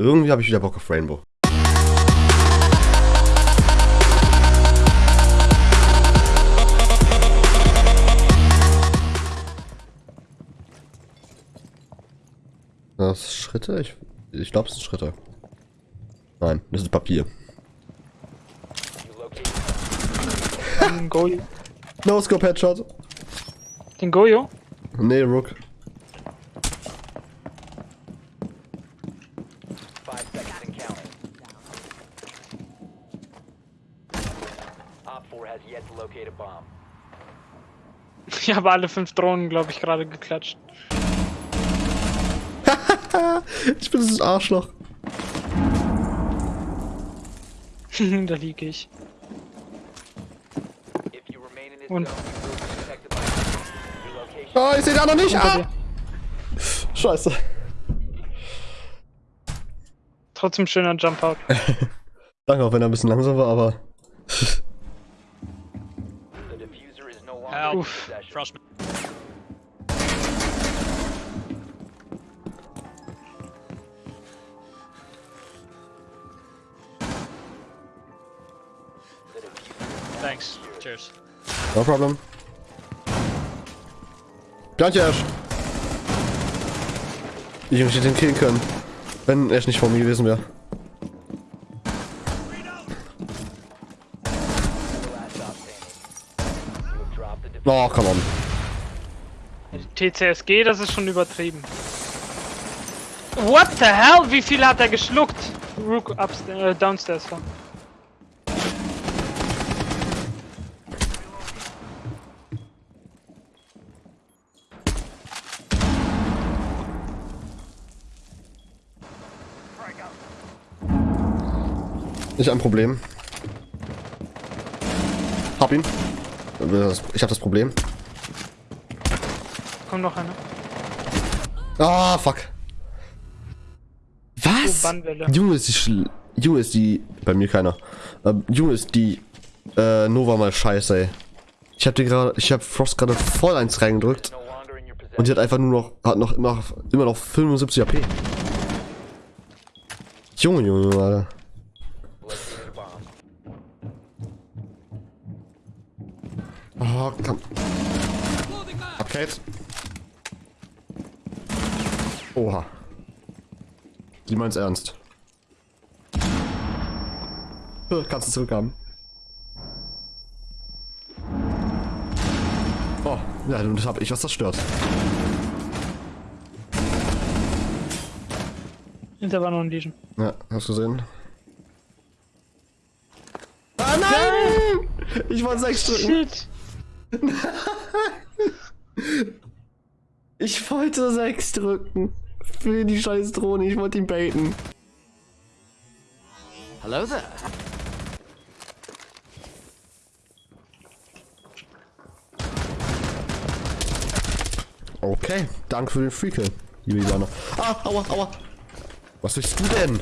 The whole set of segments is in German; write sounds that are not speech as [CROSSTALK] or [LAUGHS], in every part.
Irgendwie habe ich wieder Bock auf Rainbow. Das Schritte? Ich, ich glaube, es sind Schritte. Nein, das ist Papier. Den Goyo. No Scope Headshot. Den Goyo? Nee, Rook. Five seconds and counting. Op 4 has yet to locate a bomb. Ich habe alle fünf Drohnen, glaube ich, gerade geklatscht. [LAUGHS] Ich bin das Arschloch. [LAUGHS] da liege ich. Location. Oh, ich sehe da noch nicht. Ah! Scheiße. Trotzdem schöner Jump Out. [LAUGHS] Danke, auch wenn er ein bisschen langsam war, aber. Diffuser Thanks. Cheers. No problem. Danke, Ash. Ich möchte den killen können. Wenn Ash nicht vor mir gewesen wäre. Oh, come on. TCSG, das ist schon übertrieben. What the hell? Wie viel hat er geschluckt? Rook upstairs, äh, downstairs war. Nicht ein Problem. Hab ihn. Ich hab das Problem. Kommt noch einer. Ah, fuck. Was? Oh. Junge ist die Junge ist die. Bei mir keiner. Ähm, Junge ist die. Äh, Nova mal scheiße, ey. Ich hab dir gerade. Ich hab Frost gerade voll eins reingedrückt. Und die hat einfach nur noch. Hat noch immer, immer noch 75 AP. Junge, Junge, Alter. Oh, komm. Okay. Oha. Die meint's ernst. Äh, Kannst du zurückhaben. Oh, ja, das hab ich was zerstört. Hinter war noch ein Legion. Ja, hast du gesehen? Ah nein! Ich wollte sechs drücken. Shit! [LAUGHS] Ich wollte sechs drücken. Für die scheiß Drohne, ich wollte ihn baiten. Hello there. Okay, danke für den Freakill, liebe Ivana. Ah, aua, aua. Was willst du denn?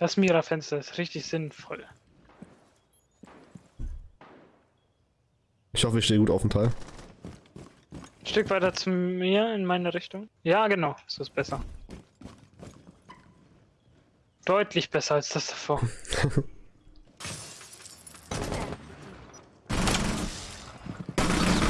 Das Mira-Fenster ist richtig sinnvoll. Ich hoffe, ich stehe gut auf dem Teil. Ein Stück weiter zu mir in meine Richtung. Ja, genau, so ist besser. Deutlich besser als das davor. [LAUGHS]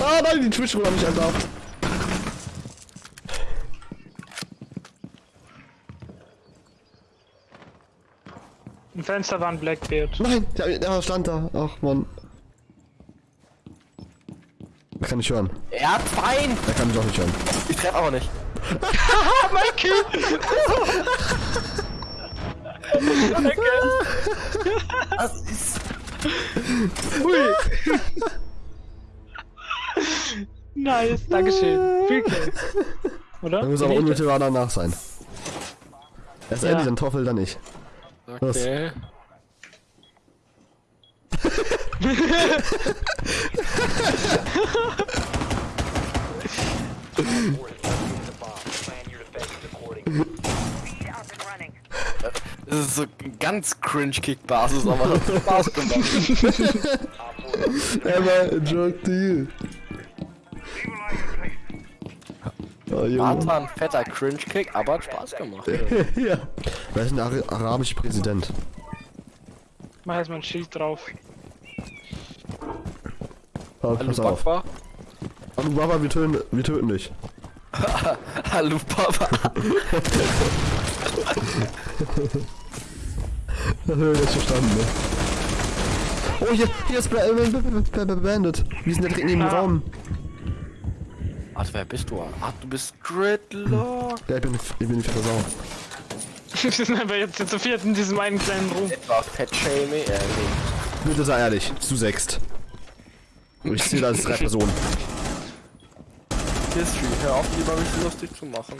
Ah nein, die Twitch-Rolle hat mich entlarvt. Fenster war ein Blackbeard. Nein, der, der stand da. Ach man. Er kann nicht hören. Er hat fein. Er kann mich auch nicht hören. Ich treffe aber nicht. [LAUGHS] Das ist. Nice, Dankeschön. Viel Kill. Oder? Da muss aber unmittelbar danach sein. Erst Ja. Eddie, dann Toffel, dann ich. Okay. Op 4 is located a bomb. Plan your defenses accordingly. Das ist so ganz cringe-Kick-Basis, aber hat Spaß gemacht. [LAUGHS] Emma, joke to you. Oh, War Junge. zwar ein fetter Cringe-Kick, aber hat Spaß gemacht. [LAUGHS] ja. Wer ist ein Ara arabischer Präsident? Mach erstmal ein Schild drauf. Oh, Hallo pass auf. Papa. Hallo Baba, wir töten, wir töten dich. [LAUGHS] Hallo Papa. [LAUGHS] Das habe ich jetzt verstanden, ne? Oh, hier, hier ist Bandit. Wir sind ja direkt neben dem Ah. Raum. Ach, wer bist du? Ach, du bist Gridlock. Ja, ich bin, ich bin nicht Sau. [LAUGHS] Wir sind aber jetzt zu viert in diesem einen kleinen Raum. Etwa Fett-Shaming. Äh, nee. Bitte sei ehrlich, zu sechst. Ich zähle als drei Personen. History, hör auf, lieber mich lustig zu machen.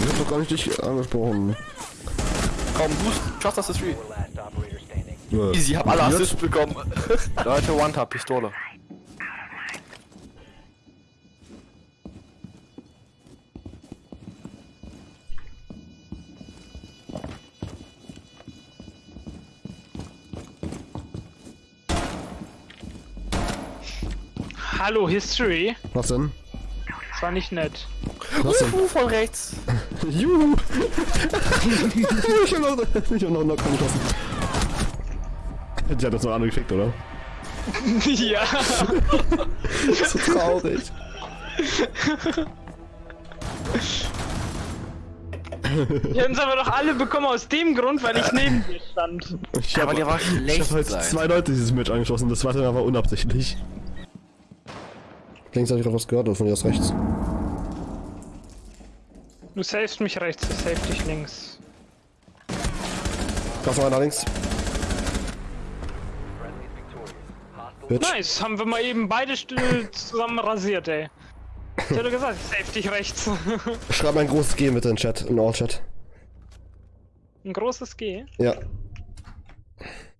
Ich hab doch gar nicht dich angesprochen. Komm, du schaffst das History. Äh, Easy, hab alle? Assists bekommen. [LAUGHS] Leute, One-Tap-Pistole. Hallo History. Was denn? Das war nicht nett. Was denn? Uhu, von rechts. [LAUGHS] Juhu! ich hab noch, ich hab noch einen Knock geschossen. Die hat das noch andere gefickt, oder? [LAUGHS] ja. [LAUGHS] So traurig. Die haben es aber doch alle bekommen aus dem Grund, weil ich neben dir stand. Ich Ja, hab, aber der war ich schlecht hab heute sein. zwei Leute dieses Match angeschossen, das zweite Mal war unabsichtlich. Links habe ich gerade was gehört, oder von dir aus rechts. Du savest mich rechts, ich save dich links. Da ist noch einer links. Bitch. Nice, haben wir mal eben beide Stühle zusammen rasiert, ey. Ich hätte gesagt, ich save dich rechts. [LAUGHS] Schreib mal ein großes G bitte in den Chat, in All-Chat. Ein großes G. Ja.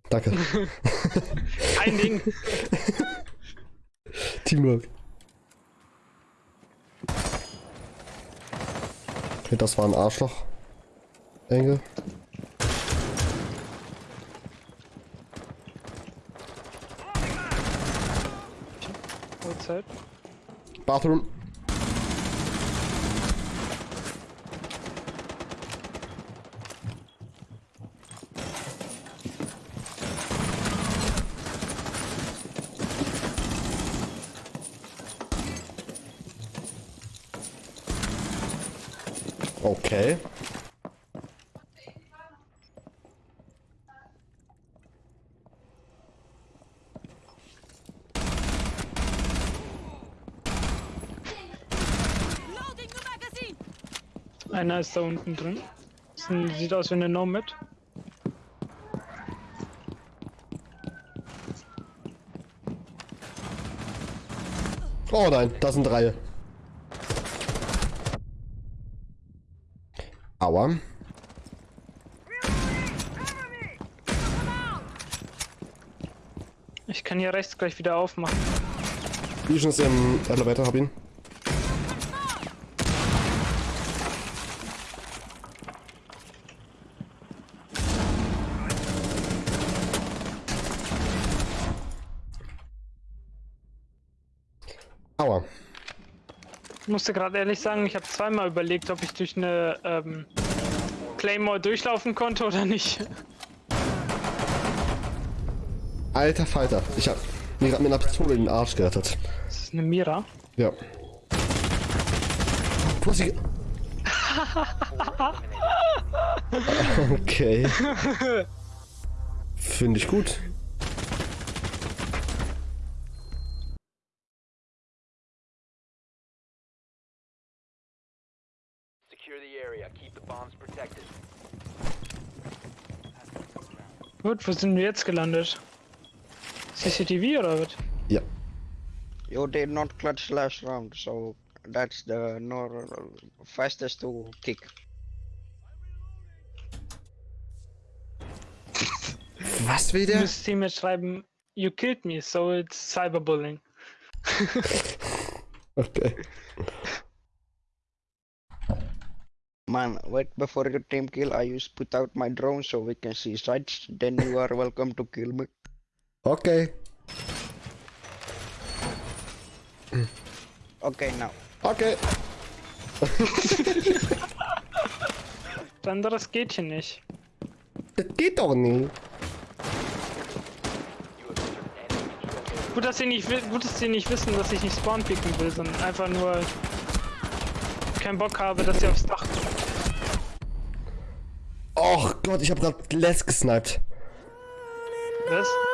Danke. [LAUGHS] Kein Ding. [LAUGHS] Teamwork. Okay, das war ein Arschloch. Engel. Bathroom. Okay. Einer ist da unten drin. Ein, sieht aus wie eine Nomad. Oh nein, das sind drei. Aua. Ich kann hier rechts gleich wieder aufmachen. Vision ist im Elevator, hab ihn. Aua. Ich musste gerade ehrlich sagen, ich habe zweimal überlegt, ob ich durch eine ähm, Claymore durchlaufen konnte oder nicht. Alter Falter. Ich hab mir gerade mit einer Pistole in den Arsch gerettet. Das ist eine Mira. Ja. Du hast sie... ge- okay. [LAUGHS] Finde ich gut. Secure the area. Keep the bombs protected. Gut, wo sind wir jetzt gelandet? CCTV oder was? Ja. You did not clutch last round, so that's the no fastest to kick. [LAUGHS] Was will Du müsstest ihm jetzt schreiben, you killed me, so it's cyberbullying. [LAUGHS] Okay. Man, wait before your team kill. I use put out my drone so we can see sights. Then you are welcome to kill me. Okay. Okay, now. Okay. Anderes geht hier nicht. Das geht doch nicht. Gut, dass sie nicht, gut, dass sie nicht wissen, dass ich nicht spawn picken will, sondern einfach nur keinen Bock habe, dass sie aufs Dach kommen. Och Gott, ich hab grad Les gesniped. Was?